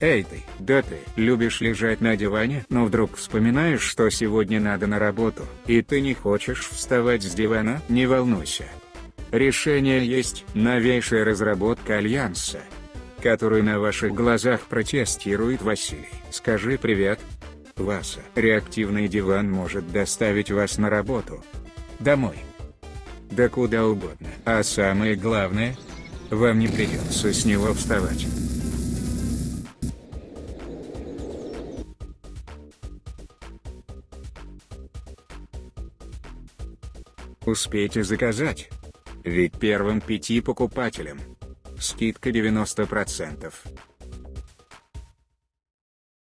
Эй ты, да ты любишь лежать на диване, но вдруг вспоминаешь, что сегодня надо на работу, и ты не хочешь вставать с дивана? Не волнуйся. Решение есть, новейшая разработка Альянса, которую на ваших глазах протестирует Василий. Скажи привет. Васа. Реактивный диван может доставить вас на работу. Домой. Да куда угодно. А самое главное, вам не придется с него вставать. Успейте заказать. Ведь первым пяти покупателям скидка 90%.